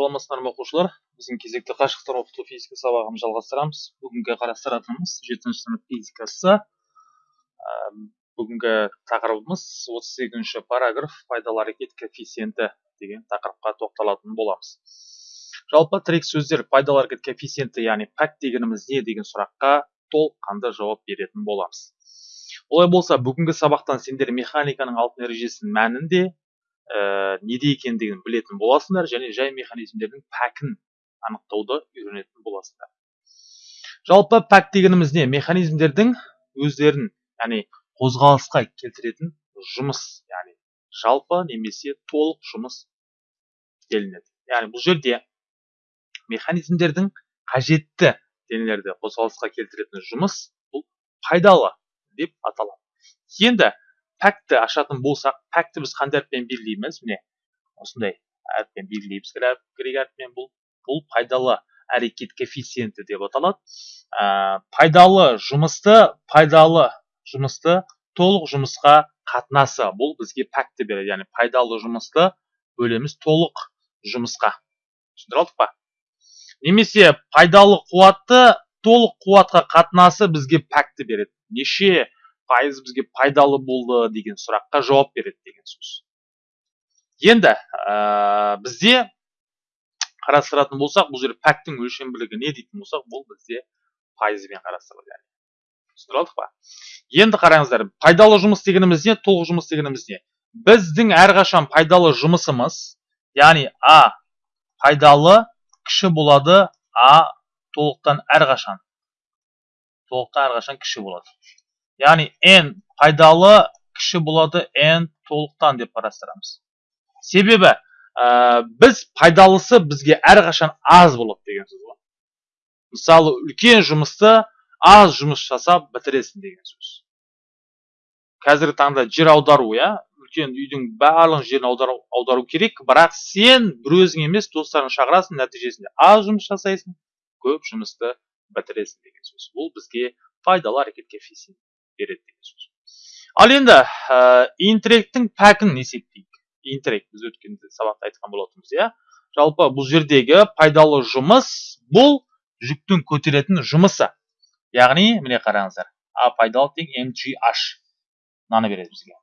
саламатсыздар ма оқушылар? Біздің кезекті қашықтан оқыту физика сабағын жалғастырамыз. Бүгінгі қарастыратынымыз жетінші сынып физикасы. Ә, бүгінгі тақырыбымыз отыз сегізінші параграф пайдалы әрекет коэффициенті деген тақырыпқа тоқталатын боламыз. Жалпы тірек сөздер пайдалы әрекет коэффициенті яғни пәк дегеніміз не деген сұраққа толыққанды жауап беретін боламыз. Олай болса бүгінгі сабақтан сендер механиканың алтын ережесінің мәнін де ә, неде екендігін білетін боласыңдар және жай механизмдердің пәкін анықтауды үйренетін боласыңдар. Жалпы пәк дегеніміз не? Механизмдердің өздерін яғни қозғалысқа келтіретін жұмыс яғни жалпы немесе толық жұмыс делінеді. Яғни бұл жерде механизмдердің қажетті денелерді қозғалысқа келтіретін жұмыс бұл пайдалы деп аталады. Енді пәкті ашатын болсақ пәкті біз қандай әріппен белгілейміз. Міне осындай әріппен белгілейміз. Грек әріпімен бұл бұл пайдалы әрекет коэффициенті деп аталады. Ә, пайдалы жұмысты пайдалы жұмысты толық жұмысқа қатынасы. Бұл бізге пәкті береді. Яғни пайдалы жұмысты бөлеміз толық жұмысқа. Түсіндіре алдық па? Немесе пайдалы қуатты толық қуатқа қатынасы бізге пәкті береді. Неше пайыз бізге пайдалы болды деген сұраққа жауап береді деген сөз. Енді ә, бізде қарастыратын болсақ бұл жерде пәктің өлшемділігі не дейтін болсақ бұл бізде пайызбен қарастырылады яғни. алдық па? Енді қараңыздар пайдалы жұмыс дегеніміз не толық жұмыс дегеніміз не? Біздің әрқашан пайдалы жұмысымыз яғни а пайдалы кіші болады а толықтан әрқашан толықтан әрқашан кіші болады. Яғни n пайдалы кіші болады n толықтан деп қарастырамыз. Себебі біз пайдалысы бізге әрқашан аз болады деген сөз ғой. Мысалы үлкен жұмысты аз жұмыс жасап бітіресің деген сөз. Қазіргі таңда жер аудару иә үлкен үйдің барлық жерін аудару, керек бірақ сен бір өзің емес достарыңды шақырасың нәтижесінде аз жұмыс жасайсың көп жұмысты бітіресің деген сөз. Бұл бізге пайдалы әрекет коэффициенті береді деген сөз. Ал енді ә, интеллекттің пәкін есептейік интеллект біз өткен сабақта айтқан болатынбыз иә? Жалпы бұл жердегі пайдалы жұмыс бұл жүктің көтеретін жұмысы. Яғни міне қараңыздар а пайдалы тең mgh мынаны береді бізге.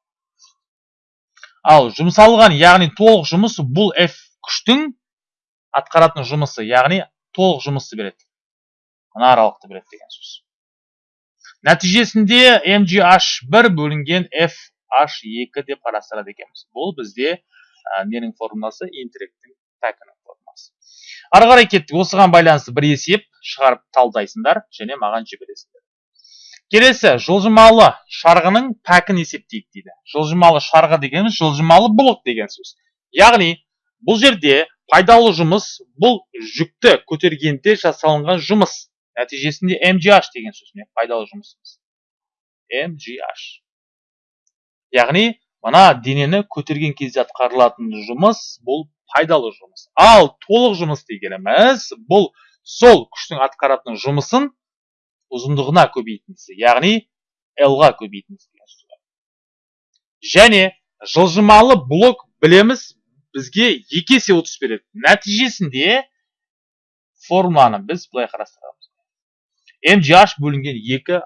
Ал жұмсалған яғни толық жұмыс бұл f күштің атқаратын жұмысы яғни толық жұмысты береді. Мына аралықты береді деген сөз. Нәтижесінде mgh1 бөлінген fh2 деп қарастырады екенбіз. Бұл бізде ә, ненің формуласы интеллекттің пәкінің формуласы. Ары қарай кеттік. Осыған байланысты бір есеп шығарып талдайсыңдар және маған жібересіңдер. Келесі жылжымалы шарғының пәкін есептейік дейді. Жылжымалы шарғы дегеніміз жылжымалы блок деген сөз. Яғни бұл жерде пайдалы жұмыс бұл жүкті көтергенде жасалынған жұмыс. Нәтижесінде mgh деген сөзбен пайдалы жұмысымыз. Mgh яғни мына денені көтерген кезде атқарылатын жұмыс бұл пайдалы жұмыс. Ал толық жұмыс дегеніміз бұл сол күштің атқаратын жұмысын ұзындығына көбейтіндісі яғни l-ға көбейтіндісі және жылжымалы блок білеміз бізге екі есе ұтыс береді. Нәтижесінде формуланы біз былай қарастырамыз. Mgh бөлінген 2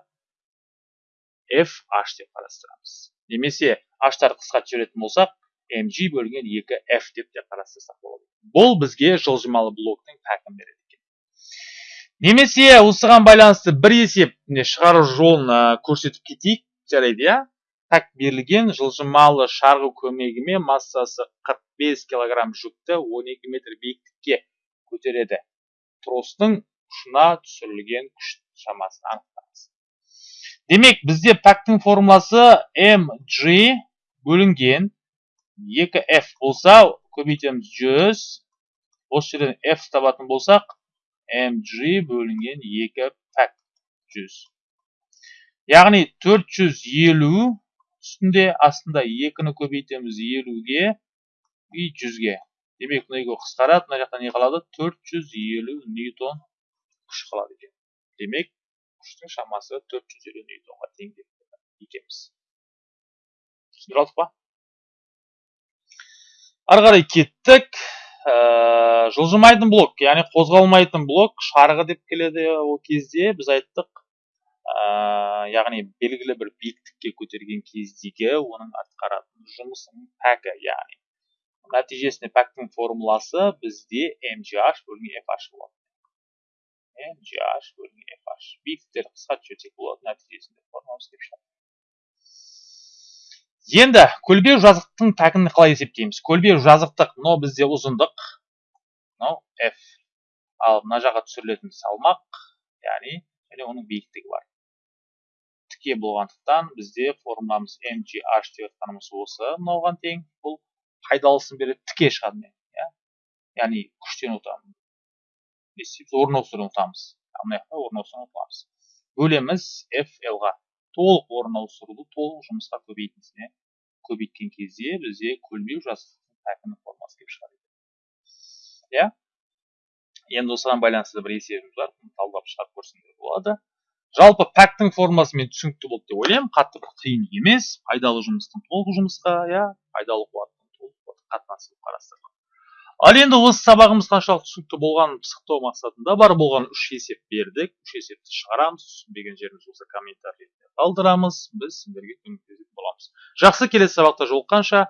fh деп қарастырамыз. Немесе h-тар қысқа түсіретін болсақ mg бөлінген 2 f деп те қарастырсақ болады. Бұл бізге жылжымалы блоктың пәкін береді екен. Немесе осыған байланысты бір есеп шығару жолын көрсетіп кетейік. Жарайды иә? Пәк берілген жылжымалы шарғы көмегімен массасы 45 килограмм жүкті 12 метр биіктікке көтереді. Тростың ұшына түсірілген күш шамасын анықтаңыз демек бізде пәктің формуласы mg бөлінген. 2f болса көбейтеміз 100 осы жерден f табатын болсақ mg бөлінген 2 пәк 100 яғни 450 үстінде астында 2-ні көбейтеміз 50-ге и 100-ге демек мына екеуі қысқарады мына жақта не қалады? 450 ньютон күш қалады екен демек күштің шамасы 450 ньютонға тең деп екенбіз түсіндіре алдық па ары қарай кеттік ә, жылжымайтын блок яғни қозғалмайтын блок шарғы деп келеді ол кезде біз айттық ә, яғни белгілі бір биіктікке көтерген кездегі оның атқаратын жұмысының пәкі яғни нәтижесінде пәктің формуласы бізде mgh бөлінген fh болады mgh бөлінген fh биіктіктерді қысқартып жіберсек болады нәтижесінде формуламыз келіп шығады енді көлбеу жазықтың пәкін қалай есептейміз көлбеу жазықтық мынау бізде ұзындық мынау f. Ал мына жаққа түсірілетін салмақ яғни және оның биіктігі бар тіке болғандықтан бізде формуламыз mgh деп жатқанымыз осы мынауған тең бұл пайдалысын береді тіке шығады иә яғни күштен ұтамыз не істейміз орын ауыстырудан ұтамыз мына жақта орын ауыстырудан ұтамыз бөлеміз f l ға толық орын ауыстыруды толық жұмысқа көбейтіндісіне көбейткен кезде бізде көлбеу жазықтықтың пәкінің формасы келіп шығады иә енді осыған байланысты бір есебіміз бар талдап шығарып көрсем де болады жалпы пәктің формасымен түсінікті болды деп ойлаймын қатты бір қиын емес пайдалы жұмыстың толық жұмысқа иә пайдалы қуаттың толық қатынасы болып қарастырылған ал енді осы сабағымыз қаншалықты түсінікті болғанын пысықтау мақсатында бар болған үш есеп бердік. Үш есепті шығарамыз. Түсінбеген жеріміз болса комментарий қалдырамыз. Біз сіздерге көмектесетін боламыз. Жақсы келесі сабақта жолыққанша.